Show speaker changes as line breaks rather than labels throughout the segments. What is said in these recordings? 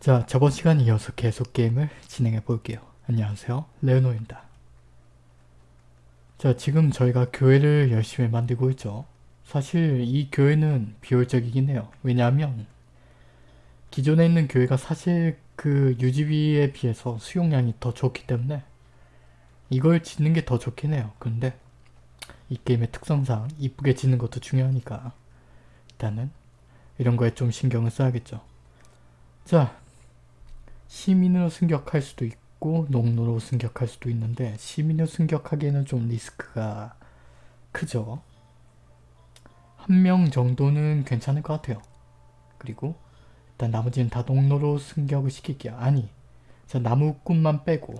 자, 저번 시간 이어서 계속 게임을 진행해 볼게요. 안녕하세요. 레오노입니다. 자, 지금 저희가 교회를 열심히 만들고 있죠. 사실 이 교회는 비효율적이긴 해요. 왜냐하면 기존에 있는 교회가 사실 그 유지비에 비해서 수용량이 더 좋기 때문에 이걸 짓는 게 더 좋긴 해요. 그런데 이 게임의 특성상 이쁘게 짓는 것도 중요하니까 일단은 이런 거에 좀 신경을 써야겠죠. 자, 시민으로 승격할 수도 있고 농노로 승격할 수도 있는데 시민으로 승격하기에는 좀 리스크가 크죠. 한 명 정도는 괜찮을 것 같아요. 그리고 일단 나머지는 다 농노로 승격을 시킬게요. 아니, 자 나무꾼만 빼고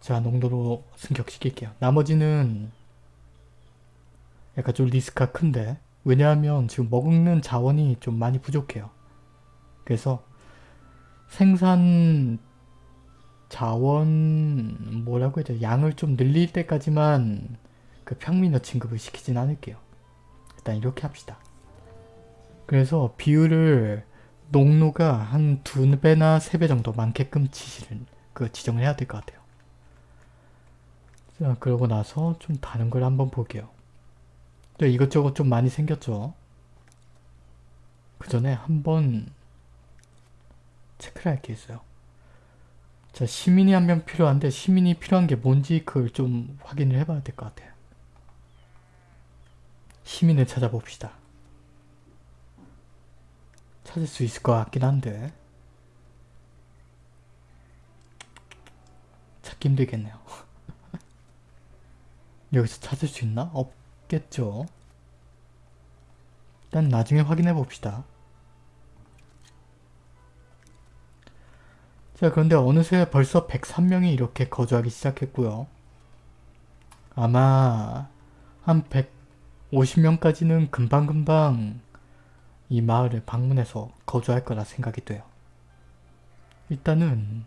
자 농도로 승격시킬게요. 나머지는 약간 좀 리스크가 큰데 왜냐하면 지금 먹는 자원이 좀 많이 부족해요. 그래서 생산 자원 뭐라고 해야 돼 양을 좀 늘릴 때까지만 그 평민어 진급을 시키진 않을게요. 일단 이렇게 합시다. 그래서 비율을 농로가 한 두 배나 세 배 정도 많게끔 지시를 그 지정을 해야 될 것 같아요. 자 그러고 나서 좀 다른 걸 한번 볼게요. 네, 이것저것 좀 많이 생겼죠. 그 전에 한번 체크를 할 게 있어요. 자 시민이 한 명 필요한데 시민이 필요한 게 뭔지 그걸 좀 확인을 해봐야 될 것 같아요. 시민을 찾아봅시다. 찾을 수 있을 것 같긴 한데 찾기 힘들겠네요. 여기서 찾을 수 있나? 없겠죠. 일단 나중에 확인해 봅시다. 자 그런데 어느새 벌써 103명이 이렇게 거주하기 시작했고요. 아마 한 150명까지는 금방금방 이 마을을 방문해서 거주할 거라 생각이 돼요. 일단은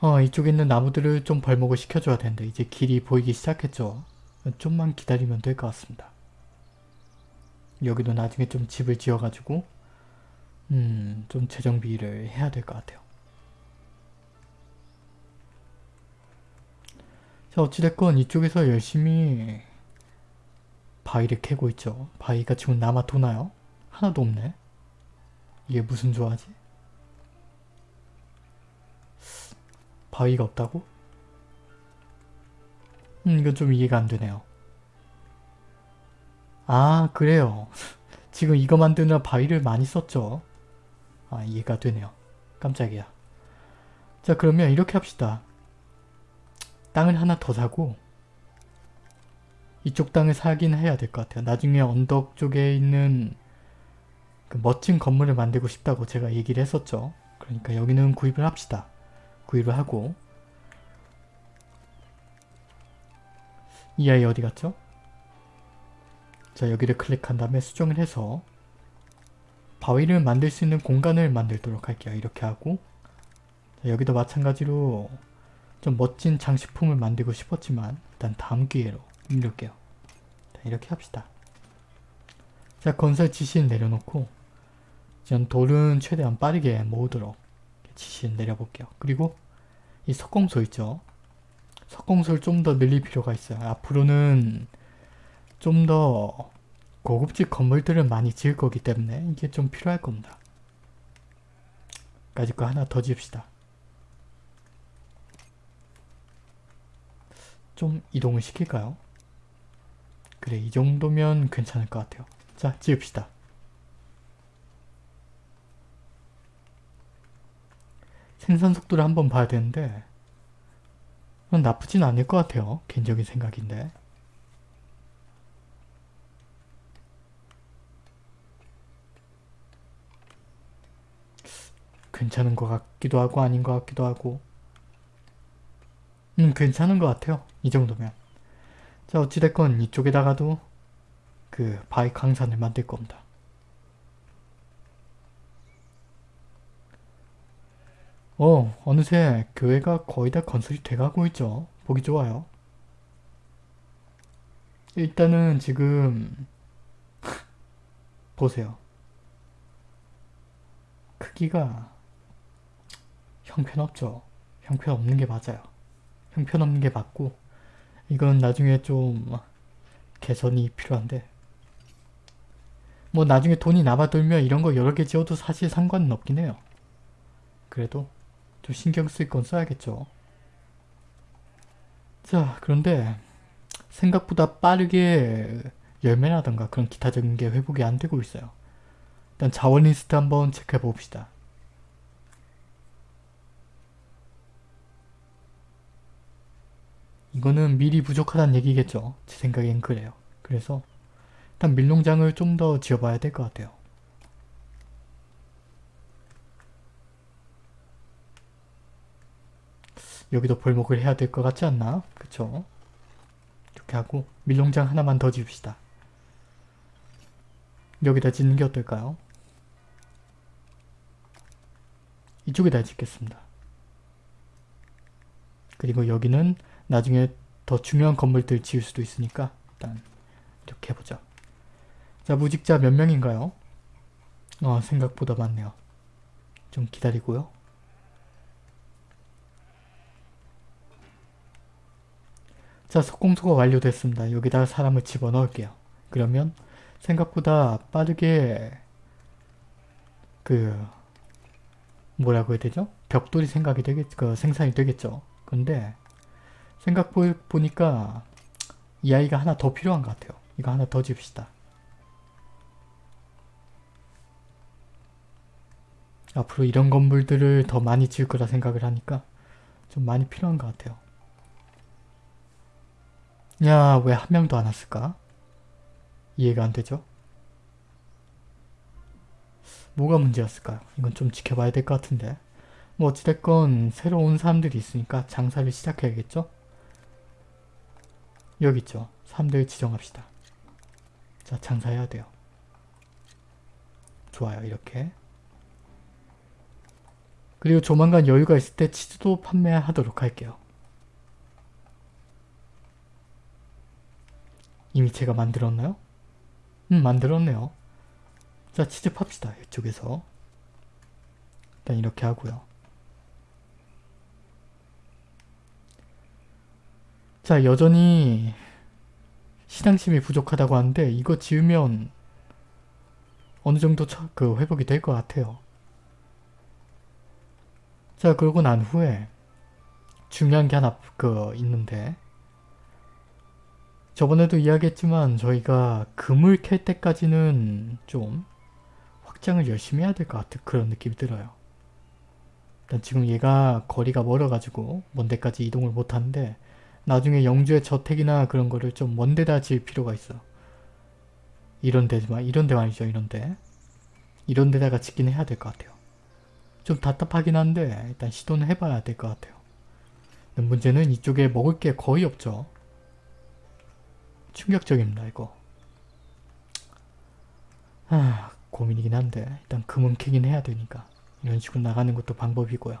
어 이쪽에 있는 나무들을 좀 벌목을 시켜줘야 되는데 이제 길이 보이기 시작했죠. 좀만 기다리면 될 것 같습니다. 여기도 나중에 좀 집을 지어가지고 음 좀 재정비를 해야 될 것 같아요. 자 어찌됐건 이쪽에서 열심히 바위를 캐고 있죠. 바위가 지금 남아 도나요? 하나도 없네. 이게 무슨 조화지? 바위가 없다고? 음 이건 좀 이해가 안 되네요. 아 그래요. 지금 이거 만드느라 바위를 많이 썼죠. 아 이해가 되네요. 깜짝이야. 자 그러면 이렇게 합시다. 땅을 하나 더 사고 이쪽 땅을 사긴 해야 될 것 같아요. 나중에 언덕 쪽에 있는 그 멋진 건물을 만들고 싶다고 제가 얘기를 했었죠. 그러니까 여기는 구입을 합시다. 구입을 하고 이 아이 어디 갔죠? 자 여기를 클릭한 다음에 수정을 해서 바위를 만들 수 있는 공간을 만들도록 할게요. 이렇게 하고 자, 여기도 마찬가지로 좀 멋진 장식품을 만들고 싶었지만 일단 다음 기회로 입력게요. 이렇게 합시다. 자 건설 지시를 내려놓고 전 돌은 최대한 빠르게 모으도록 지시를 내려볼게요. 그리고 이 석공소 있죠? 석공소를 좀 더 늘릴 필요가 있어요. 앞으로는 좀 더 고급집 건물들을 많이 지을 거기 때문에 이게 좀 필요할 겁니다. 까짓 거 하나 더 지읍시다. 좀 이동을 시킬까요? 그래 이 정도면 괜찮을 것 같아요. 자 지읍시다. 생산 속도를 한번 봐야 되는데 나쁘진 않을 것 같아요. 개인적인 생각인데. 괜찮은 것 같기도 하고 아닌 것 같기도 하고 음 괜찮은 것 같아요. 이 정도면. 자 어찌됐건 이쪽에다가도 그 바위 강산을 만들 겁니다. 어 어느새 교회가 거의 다 건설이 돼가고 있죠. 보기 좋아요. 일단은 지금 보세요. 크기가 형편없죠. 형편없는 게 맞아요. 형편없는 게 맞고 이건 나중에 좀 개선이 필요한데 뭐 나중에 돈이 남아돌면 이런 거 여러 개 지어도 사실 상관은 없긴 해요. 그래도 좀 신경 쓸 건 써야겠죠. 자 그런데 생각보다 빠르게 열매라던가 그런 기타적인 게 회복이 안 되고 있어요. 일단 자원 리스트 한번 체크해 봅시다. 이거는 미리 부족하다는 얘기겠죠. 제 생각엔 그래요. 그래서 일단 밀농장을 좀 더 지어봐야 될 것 같아요. 여기도 벌목을 해야 될 것 같지 않나? 그쵸? 이렇게 하고 밀농장 하나만 더 지읍시다. 여기다 짓는 게 어떨까요? 이쪽에다 짓겠습니다. 그리고 여기는 나중에 더 중요한 건물들 지을 수도 있으니까 일단 이렇게 해보자. 자 무직자 몇 명인가요? 어 생각보다 많네요. 좀 기다리고요. 자 석공소가 완료됐습니다. 여기다가 사람을 집어넣을게요. 그러면 생각보다 빠르게 그 뭐라고 해야 되죠? 벽돌이 생각이 되겠, 그 생산이 되겠죠. 근데 생각 보니까 이 아이가 하나 더 필요한 것 같아요. 이거 하나 더 줍시다. 앞으로 이런 건물들을 더 많이 지을 거라 생각을 하니까 좀 많이 필요한 것 같아요. 야, 왜 한 명도 안 왔을까? 이해가 안 되죠? 뭐가 문제였을까요? 이건 좀 지켜봐야 될 것 같은데. 뭐 어찌됐건 새로 온 사람들이 있으니까 장사를 시작해야겠죠? 여기 있죠. 사람들 지정합시다. 자, 장사해야 돼요. 좋아요, 이렇게. 그리고 조만간 여유가 있을 때 치즈도 판매하도록 할게요. 이미 제가 만들었나요? 음, 만들었네요. 자, 치즈 팝시다. 이쪽에서. 일단 이렇게 하고요. 자, 여전히 시장심이 부족하다고 하는데 이거 지으면 어느 정도 처, 그 회복이 될 것 같아요. 자, 그러고 난 후에 중요한 게 하나 그 있는데 저번에도 이야기했지만 저희가 금을 캘 때까지는 좀 확장을 열심히 해야 될 것 같은 그런 느낌이 들어요. 일단 지금 얘가 거리가 멀어가지고 먼 데까지 이동을 못하는데 나중에 영주의 저택이나 그런 거를 좀 먼 데다 지을 필요가 있어. 이런 데지만 이런 데 말이죠. 이런 데. 이런 데다가 짓긴 해야 될 것 같아요. 좀 답답하긴 한데 일단 시도는 해봐야 될 것 같아요. 문제는 이쪽에 먹을 게 거의 없죠. 충격적입니다 이거. 아 고민이긴 한데 일단 금은 캐긴 해야 되니까 이런 식으로 나가는 것도 방법이고요.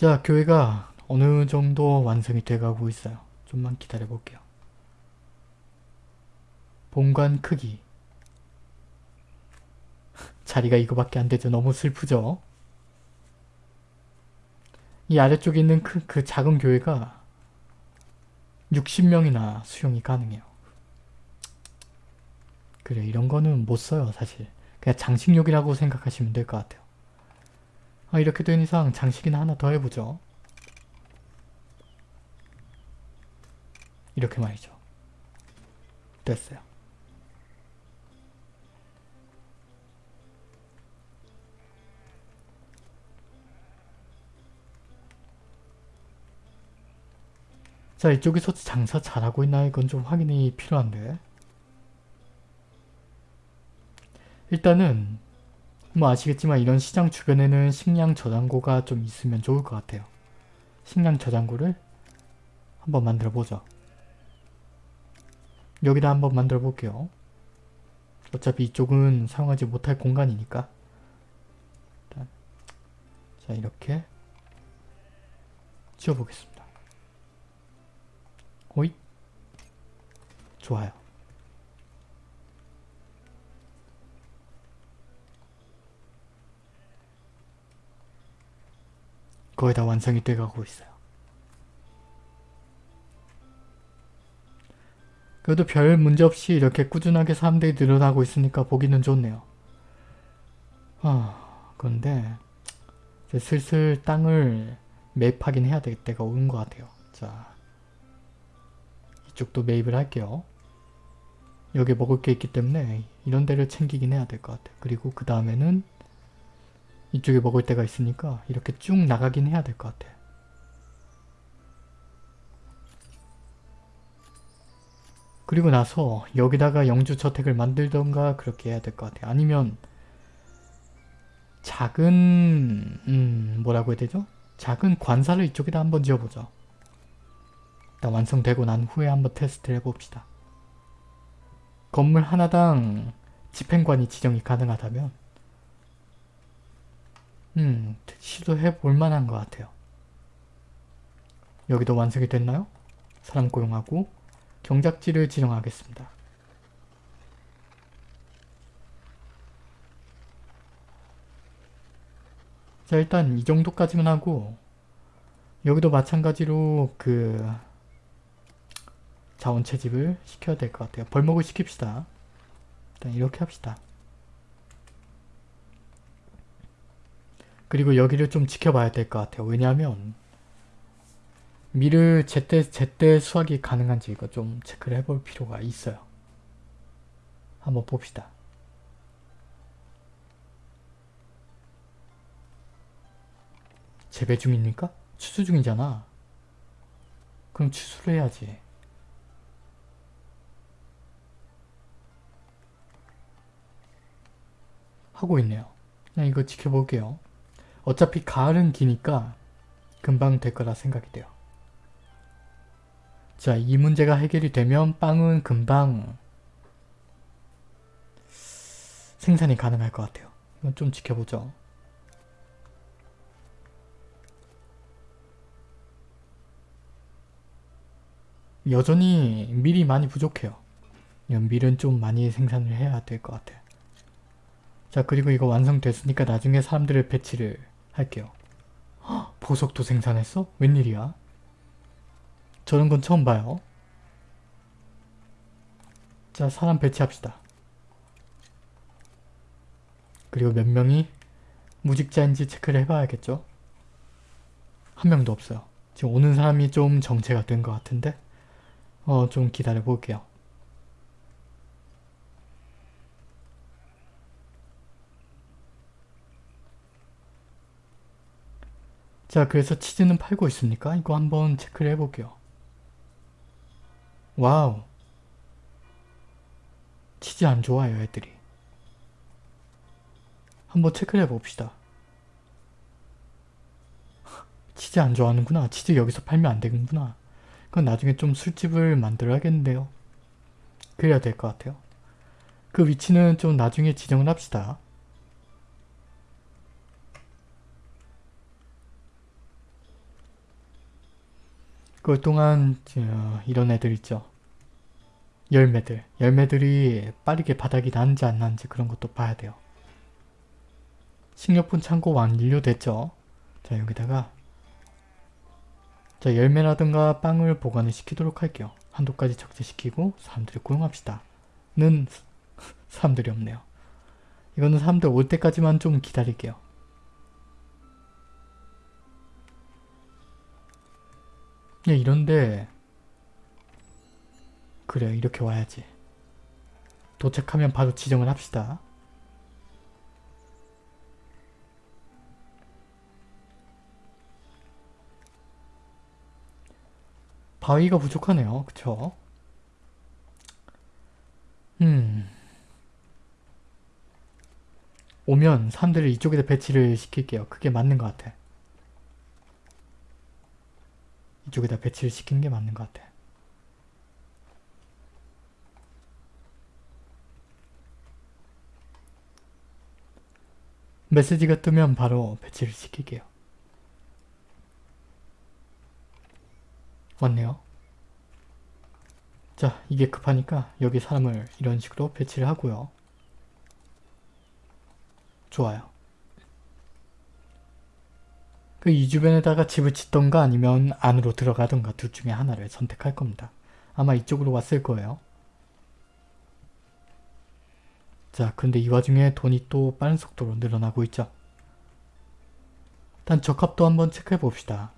자 교회가 어느 정도 완성이 돼가고 있어요. 좀만 기다려 볼게요. 본관 크기 자리가 이거밖에 안 되죠. 너무 슬프죠. 이 아래쪽에 있는 그, 그 작은 교회가 60명이나 수용이 가능해요. 그래 이런 거는 못 써요 사실. 그냥 장식용이라고 생각하시면 될 것 같아요. 아, 이렇게 된 이상 장식이나 하나 더 해보죠. 이렇게 말이죠. 됐어요. 자 이쪽에서 장사 잘하고 있나 이건 좀 확인이 필요한데 일단은 뭐 아시겠지만 이런 시장 주변에는 식량 저장고가 좀 있으면 좋을 것 같아요. 식량 저장고를 한번 만들어 보죠. 여기다 한번 만들어 볼게요. 어차피 이쪽은 사용하지 못할 공간이니까. 일단 자 이렇게 지어보겠습니다. 좋아요. 거의 다 완성이 돼가고 있어요. 그래도 별 문제 없이 이렇게 꾸준하게 사람들이 늘어나고 있으니까 보기는 좋네요. 아, 그런데 슬슬 땅을 매입하긴 해야 될 때가 오는 것 같아요. 자, 이쪽도 매입을 할게요. 여기 먹을 게 있기 때문에 이런 데를 챙기긴 해야 될 것 같아요. 그리고 그 다음에는 이쪽에 먹을 데가 있으니까 이렇게 쭉 나가긴 해야 될 것 같아. 그리고 나서 여기다가 영주저택을 만들던가 그렇게 해야 될 것 같아. 아니면 작은 음 뭐라고 해야 되죠? 작은 관사를 이쪽에다 한번 지어보죠. 일단 완성되고 난 후에 한번 테스트를 해봅시다. 건물 하나당 집행관이 지정이 가능하다면 음 시도해 볼 만한 것 같아요. 여기도 완성이 됐나요? 사람 고용하고 경작지를 지정하겠습니다. 자 일단 이 정도까지만 하고 여기도 마찬가지로 그 자원 채집을 시켜야 될 것 같아요. 벌목을 시킵시다. 일단 이렇게 합시다. 그리고 여기를 좀 지켜봐야 될 것 같아요. 왜냐하면 밀을 제때 제때 수확이 가능한지 이거 좀 체크를 해볼 필요가 있어요. 한번 봅시다. 재배 중입니까? 추수 중이잖아. 그럼 추수를 해야지. 하고 있네요. 그냥 이거 지켜볼게요. 어차피 가을은 기니까 금방 될 거라 생각이 돼요. 자, 이 문제가 해결이 되면 빵은 금방 생산이 가능할 것 같아요. 이건 좀 지켜보죠. 여전히 밀이 많이 부족해요. 밀은 좀 많이 생산을 해야 될 것 같아요. 자 그리고 이거 완성됐으니까 나중에 사람들을 배치를 할게요. 헉, 보석도 생산했어? 웬일이야? 저런 건 처음 봐요. 자 사람 배치합시다. 그리고 몇 명이 무직자인지 체크를 해봐야겠죠? 한 명도 없어요. 지금 오는 사람이 좀 정체가 된 것 같은데 어 좀 기다려 볼게요. 자 그래서 치즈는 팔고 있습니까? 이거 한번 체크를 해볼게요. Wow 치즈 안 좋아요 애들이. 한번 체크를 해봅시다. 치즈 안 좋아하는구나. 치즈 여기서 팔면 안 되는구나. 그건 나중에 좀 술집을 만들어야겠는데요. 그래야 될 것 같아요. 그 위치는 좀 나중에 지정을 합시다. 그동안 이런 애들 있죠. 열매들. 열매들이 빠르게 바닥이 나는지 안 나는지 그런 것도 봐야 돼요. 식료품 창고 완료됐죠. 자 여기다가 자 열매라든가 빵을 보관을 시키도록 할게요. 한도까지 적재시키고 사람들을 고용합시다. 는 사람들이 없네요. 이거는 사람들 올 때까지만 좀 기다릴게요. 야 이런데 그래 이렇게 와야지. 도착하면 바로 지정을 합시다. 바위가 부족하네요. 그쵸? 음... 오면 사람들을 이쪽에다 배치를 시킬게요. 그게 맞는 것 같아. 이쪽에다 배치를 시키는 게 맞는 것 같아. 메시지가 뜨면 바로 배치를 시킬게요. 왔네요. 자 이게 급하니까 여기 사람을 이런 식으로 배치를 하고요. 좋아요. 그 이 주변에다가 집을 짓던가 아니면 안으로 들어가던가 둘 중에 하나를 선택할 겁니다. 아마 이쪽으로 왔을 거예요. 자 근데 이 와중에 돈이 또 빠른 속도로 늘어나고 있죠. 일단 적합도 한번 체크해 봅시다.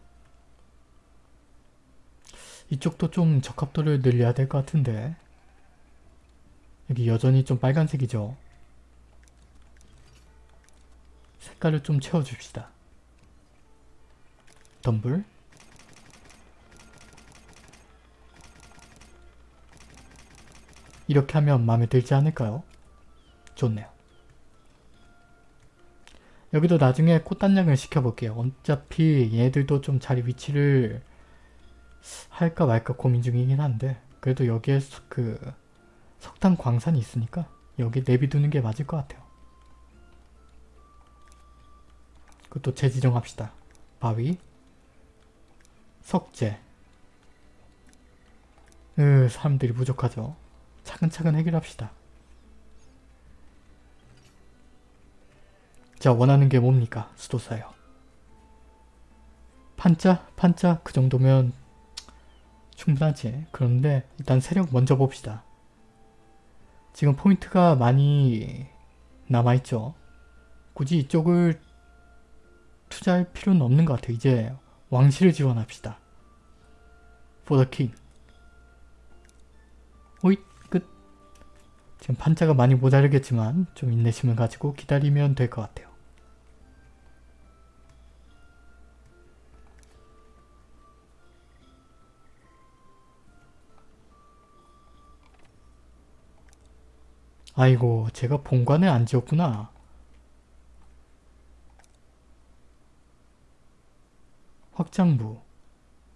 이쪽도 좀 적합도를 늘려야 될 것 같은데 여기 여전히 좀 빨간색이죠. 색깔을 좀 채워줍시다. 덤블 이렇게 하면 마음에 들지 않을까요? 좋네요. 여기도 나중에 꽃단장을 시켜볼게요. 어차피 얘들도 좀 자리 위치를 할까 말까 고민 중이긴 한데 그래도 여기에 그 석탄 광산이 있으니까 여기 내비두는 게 맞을 것 같아요. 그것도 재지정합시다. 바위 석재 으 사람들이 부족하죠. 차근차근 해결합시다. 자 원하는 게 뭡니까? 수도사요. 판자? 판자? 그 정도면 충분하지. 그런데 일단 세력 먼저 봅시다. 지금 포인트가 많이 남아있죠. 굳이 이쪽을 투자할 필요는 없는 것 같아요. 이제 왕실을 지원합시다. For the king. 호잇 끝. 지금 판자가 많이 모자르겠지만 좀 인내심을 가지고 기다리면 될 것 같아요. 아이고 제가 본관에 안 지었구나. 확장부.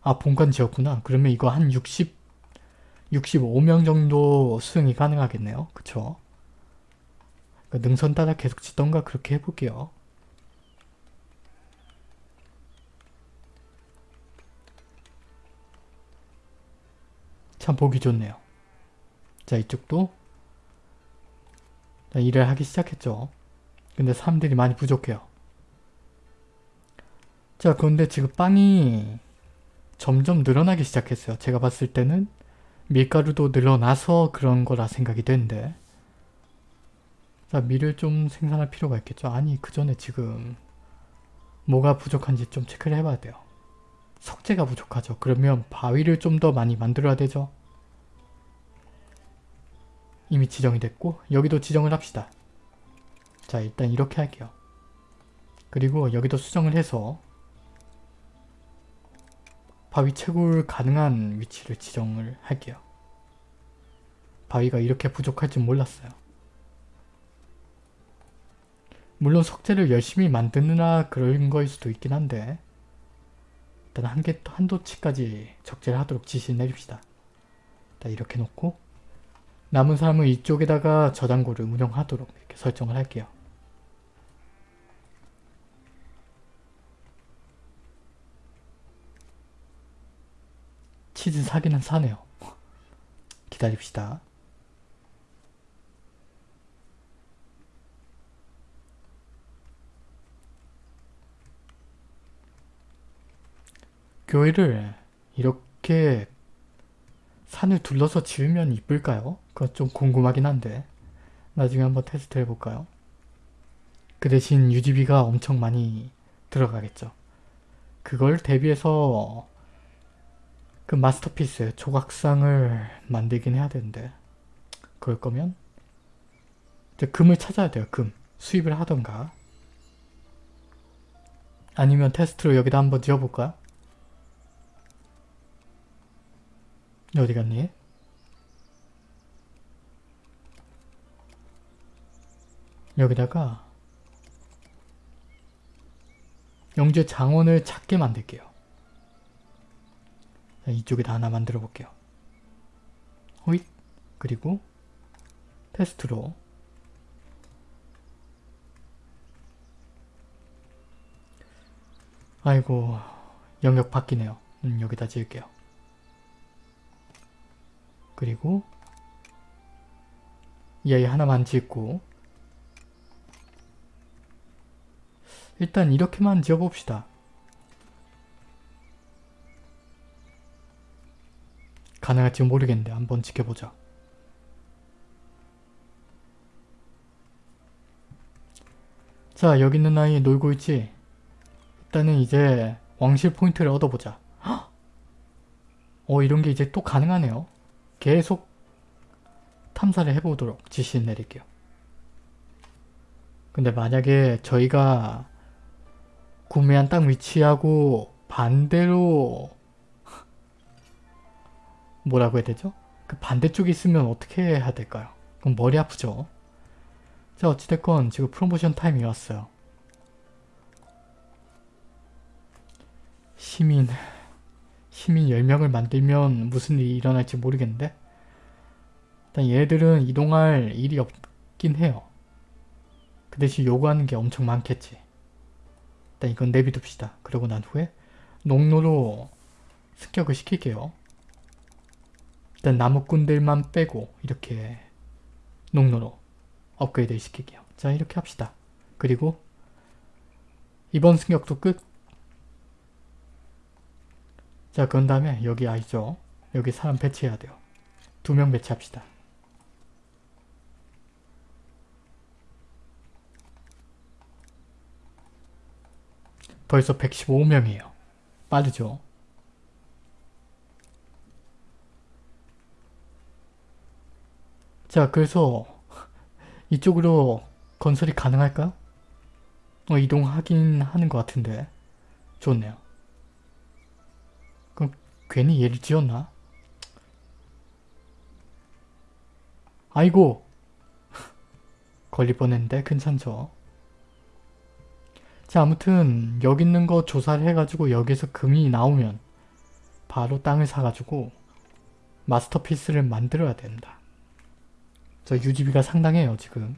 아 본관 지었구나. 그러면 이거 한 60, 65명 정도 수용이 가능하겠네요. 그쵸? 그러니까 능선 따라 계속 짓던가 그렇게 해볼게요. 참 보기 좋네요. 자 이쪽도 자, 일을 하기 시작했죠. 근데 사람들이 많이 부족해요. 자 그런데 지금 빵이 점점 늘어나기 시작했어요. 제가 봤을 때는 밀가루도 늘어나서 그런 거라 생각이 되는데 자 밀을 좀 생산할 필요가 있겠죠. 아니 그 전에 지금 뭐가 부족한지 좀 체크를 해봐야 돼요. 석재가 부족하죠. 그러면 바위를 좀 더 많이 만들어야 되죠. 이미 지정이 됐고 여기도 지정을 합시다. 자 일단 이렇게 할게요. 그리고 여기도 수정을 해서 바위 채굴 가능한 위치를 지정을 할게요. 바위가 이렇게 부족할 줄 몰랐어요. 물론 석재를 열심히 만드느라 그런 거일 수도 있긴 한데 일단 한 개, 한도치까지 적재를 하도록 지시 내립시다. 일단 이렇게 놓고 남은 사람은 이쪽에다가 저장고를 운영하도록 이렇게 설정을 할게요. 치즈 사기는 사네요. 기다립시다. 교회를 이렇게 산을 둘러서 지으면 이쁠까요? 그건 좀 궁금하긴 한데 나중에 한번 테스트 해볼까요? 그 대신 유지비가 엄청 많이 들어가겠죠. 그걸 대비해서 그 마스터피스 조각상을 만들긴 해야 되는데 그럴 거면 이제 금을 찾아야 돼요. 금. 수입을 하던가 아니면 테스트로 여기다 한번 지어볼까요? 어디 갔니? 여기다가 영주의 장원을 찾게 만들게요. 자, 이쪽에다 하나 만들어 볼게요. 호잇 그리고 테스트로 아이고 영역 바뀌네요. 음, 여기다 지을게요. 그리고 이 아이 하나만 짓고 일단 이렇게만 지어봅시다. 가능할지 모르겠는데 한번 지켜보자. 자 여기 있는 아이 놀고 있지? 일단은 이제 왕실 포인트를 얻어보자. 헉! 어 이런 게 이제 또 가능하네요. 계속 탐사를 해보도록 지시 내릴게요. 근데 만약에 저희가 구매한 땅 위치하고 반대로 뭐라고 해야 되죠? 그 반대쪽에 있으면 어떻게 해야 될까요? 그럼 머리 아프죠? 자 어찌됐건 지금 프로모션 타임이 왔어요. 시민 시민 10명을 만들면 무슨 일이 일어날지 모르겠는데 일단 얘들은 이동할 일이 없긴 해요. 그 대신 요구하는 게 엄청 많겠지. 일단 이건 내비둡시다. 그러고 난 후에 농로로 습격을 시킬게요. 일단 나무꾼들만 빼고 이렇게 농로로 업그레이드 시킬게요. 자 이렇게 합시다. 그리고 이번 승격도 끝. 자 그런 다음에 여기 아이죠. 여기 사람 배치해야 돼요. 두 명 배치합시다. 벌써 115명이에요. 빠르죠? 자 그래서 이쪽으로 건설이 가능할까요? 어, 이동하긴 하는 것 같은데 좋네요. 그럼 괜히 얘를 지었나? 아이고 걸릴 뻔했는데 괜찮죠? 자 아무튼 여기 있는 거 조사를 해가지고 여기서 금이 나오면 바로 땅을 사가지고 마스터피스를 만들어야 된다. 저 유지비가 상당해요 지금.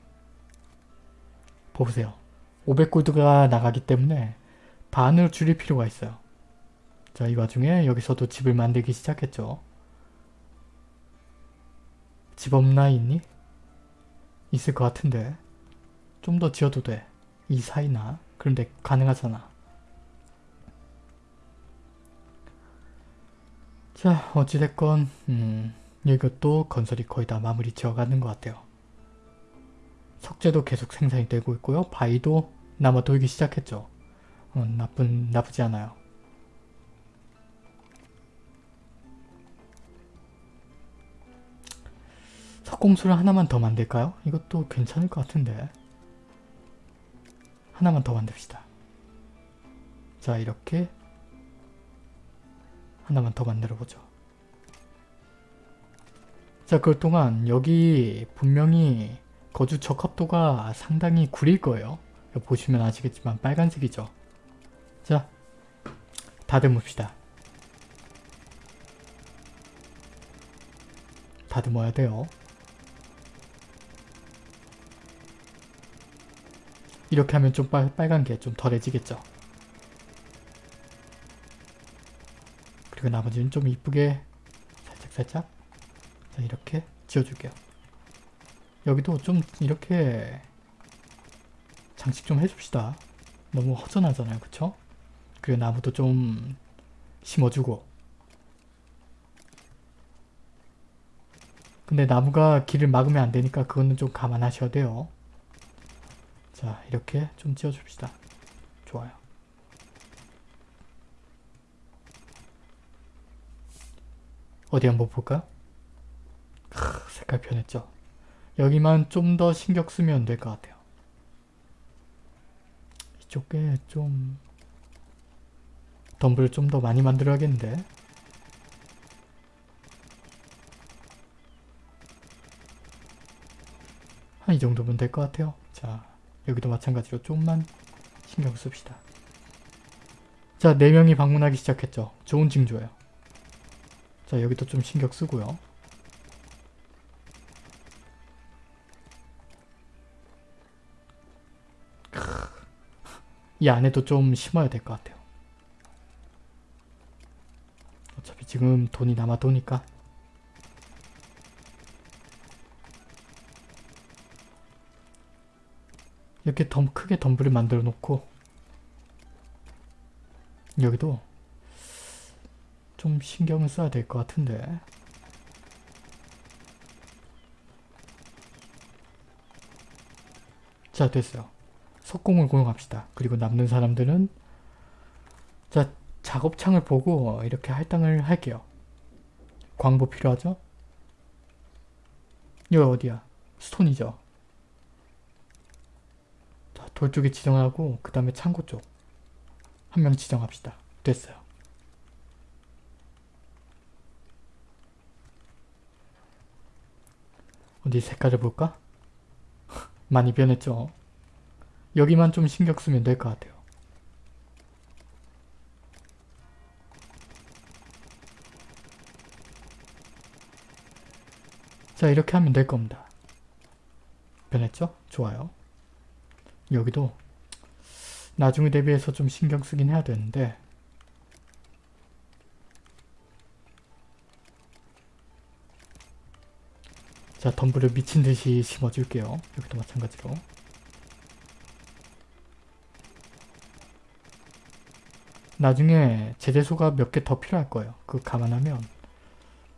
보세요. 500골드가 나가기 때문에 반으로 줄일 필요가 있어요. 자이 와중에 여기서도 집을 만들기 시작했죠. 집 없나 있니? 있을 것 같은데 좀 더 지어도 돼. 이 사이나 그런데 가능하잖아. 자 어찌됐건 음, 이것도 건설이 거의 다 마무리 지어가는 것 같아요. 석재도 계속 생산이 되고 있고요. 바위도 남아 돌기 시작했죠. 어, 나쁜 나쁘지 않아요. 석공수를 하나만 더 만들까요? 이것도 괜찮을 것 같은데. 하나만 더 만듭시다. 자 이렇게 하나만 더 만들어보죠. 자 그럴 동안 여기 분명히 거주 적합도가 상당히 구릴 거예요. 보시면 아시겠지만 빨간색이죠. 자 다듬읍시다. 다듬어야 돼요. 이렇게 하면 좀 빨, 빨간 게 좀 덜해지겠죠. 그리고 나머지는 좀 이쁘게 살짝살짝 자 이렇게 지어줄게요. 여기도 좀 이렇게 장식 좀 해줍시다. 너무 허전하잖아요. 그쵸? 그리고 나무도 좀 심어주고 근데 나무가 길을 막으면 안 되니까 그거는 좀 감안하셔야 돼요. 자 이렇게 좀 지어줍시다. 좋아요. 어디 한번 볼까요? 크, 색깔 변했죠? 여기만 좀 더 신경 쓰면 될 것 같아요. 이쪽에 좀 덤불을 좀더 많이 만들어야겠는데 한 이 정도면 될 것 같아요. 자 여기도 마찬가지로 좀만 신경 씁시다. 자 4명이 방문하기 시작했죠. 좋은 징조예요. 자 여기도 좀 신경 쓰고요. 이 안에도 좀 심어야 될 것 같아요. 어차피 지금 돈이 남아도니까. 이렇게 덤, 크게 덤블을 만들어 놓고 여기도 좀 신경을 써야 될 것 같은데. 자 됐어요. 석공을 고용합시다 그리고 남는 사람들은 자 작업창을 보고 이렇게 할당을 할게요 광부 필요하죠? 여기 어디야? 스톤이죠? 자, 돌 쪽에 지정하고 그 다음에 창고 쪽 한 명 지정합시다. 됐어요. 어디 색깔을 볼까? 많이 변했죠? 여기만 좀 신경 쓰면 될 것 같아요. 자 이렇게 하면 될 겁니다. 변했죠? 좋아요. 여기도 나중에 대비해서 좀 신경 쓰긴 해야 되는데 자 덤불을 미친듯이 심어줄게요. 여기도 마찬가지로 나중에 제재소가 몇 개 더 필요할 거예요. 그거 감안하면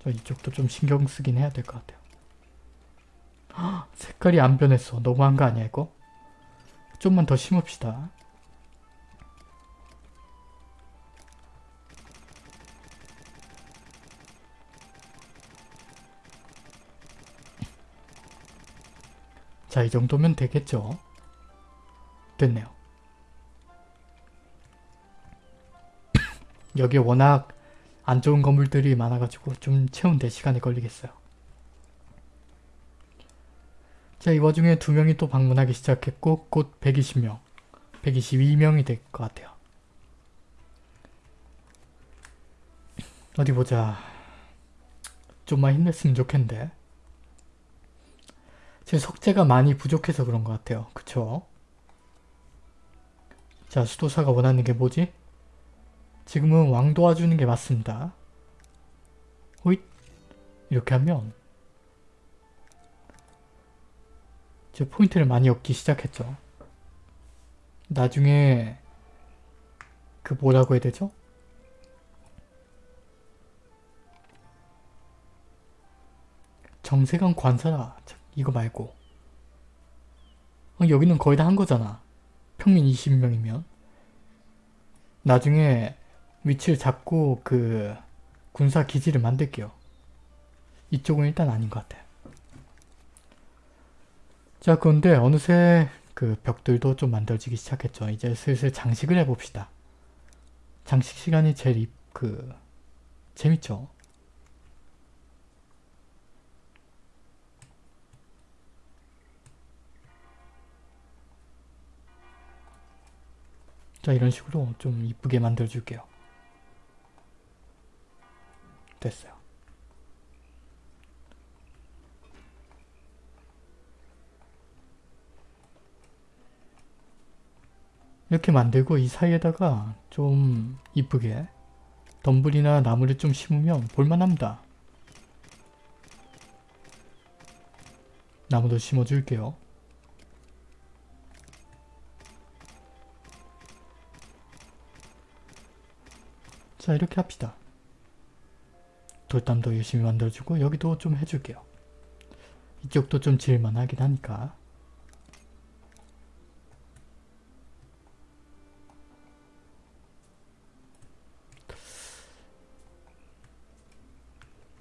저 이쪽도 좀 신경 쓰긴 해야 될 것 같아요. 헉, 색깔이 안 변했어. 너무한 거 아니야 이거? 좀만 더 심읍시다. 자, 이 정도면 되겠죠? 됐네요. 여기 워낙 안 좋은 건물들이 많아가지고 좀 채운데 시간이 걸리겠어요. 자, 이 와중에 두 명이 또 방문하기 시작했고 곧 120명, 122명이 될 것 같아요. 어디 보자. 좀만 힘냈으면 좋겠는데. 제 석재가 많이 부족해서 그런 것 같아요. 그쵸? 자, 수도사가 원하는 게 뭐지? 지금은 왕 도와주는 게 맞습니다. 호잇! 이렇게 하면 제 포인트를 많이 얻기 시작했죠. 나중에 그 뭐라고 해야 되죠? 정세관 관사라 이거 말고 어, 여기는 거의 다 한 거잖아. 평민 20명이면 나중에 위치를 잡고 그 군사 기지를 만들게요. 이쪽은 일단 아닌 것 같아. 자 그런데 어느새 그 벽들도 좀 만들어지기 시작했죠. 이제 슬슬 장식을 해봅시다. 장식 시간이 제일 이- 그 재밌죠. 자 이런 식으로 좀 이쁘게 만들어 줄게요. 됐어요. 이렇게 만들고 이 사이에다가 좀 이쁘게 덤불이나 나무를 좀 심으면 볼만합니다. 나무도 심어줄게요. 자 이렇게 합시다. 돌담도 열심히 만들어주고 여기도 좀 해줄게요. 이쪽도 좀 지을만 하긴 하니까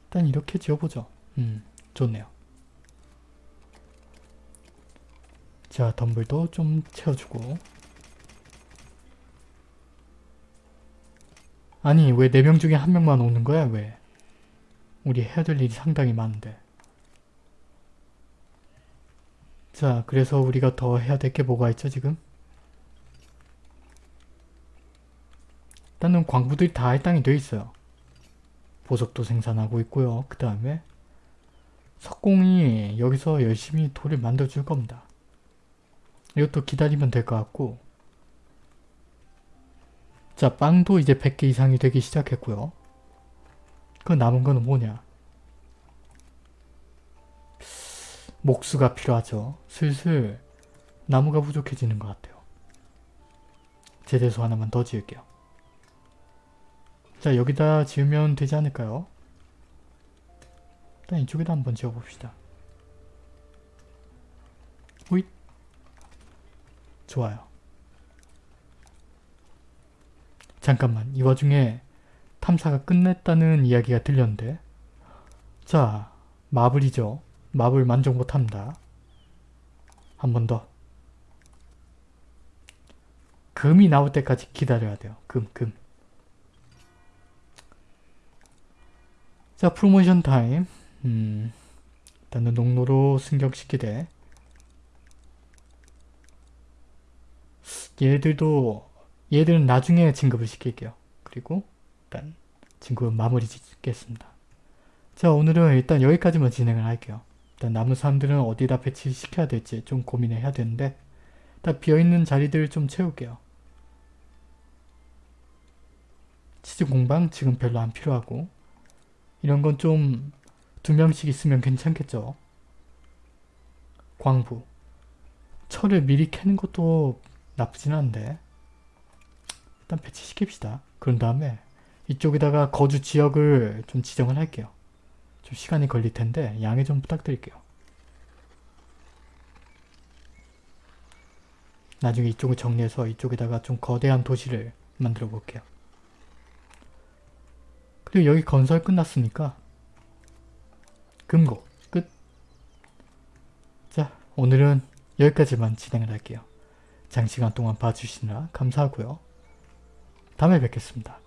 일단 이렇게 지어보죠. 음 좋네요. 자 덤불도 좀 채워주고 아니 왜 4명 중에 한 명만 오는 거야 왜? 우리 해야 될 일이 상당히 많은데. 자 그래서 우리가 더 해야 될 게 뭐가 있죠 지금? 일단은 광부들이 다 할당이 돼 있어요. 보석도 생산하고 있고요. 그 다음에 석공이 여기서 열심히 돌을 만들어 줄 겁니다. 이것도 기다리면 될 것 같고 자 빵도 이제 100개 이상이 되기 시작했고요. 그 남은 거는 뭐냐? 목수가 필요하죠. 슬슬 나무가 부족해지는 것 같아요. 제대소 하나만 더 지을게요. 자 여기다 지으면 되지 않을까요? 일단 이쪽에다 한번 지어봅시다. 호잇 좋아요. 잠깐만 이 와중에 탐사가 끝냈다는 이야기가 들렸는데 자 마블이죠. 마블 만족 못합니다. 한 번 더. 금이 나올 때까지 기다려야 돼요. 금, 금. 자, 프로모션 타임. 음, 일단은 농로로 승격시키되 얘들도 얘들은 나중에 진급을 시킬게요. 그리고 일단 진급은 마무리 짓겠습니다. 자, 오늘은 일단 여기까지만 진행을 할게요. 일단 남은 사람들은 어디다 배치시켜야 될지 좀 고민을 해야 되는데 일단 비어있는 자리들을 좀 채울게요. 치즈 공방 지금 별로 안 필요하고 이런 건 좀 두 명씩 있으면 괜찮겠죠. 광부 철을 미리 캐는 것도 나쁘진 않은데 일단 배치시킵시다. 그런 다음에 이쪽에다가 거주 지역을 좀 지정을 할게요. 좀 시간이 걸릴 텐데 양해 좀 부탁드릴게요. 나중에 이쪽을 정리해서 이쪽에다가 좀 거대한 도시를 만들어 볼게요. 그리고 여기 건설 끝났으니까 금고 끝. 자 오늘은 여기까지만 진행을 할게요. 장시간 동안 봐주시느라 감사하고요. 다음에 뵙겠습니다.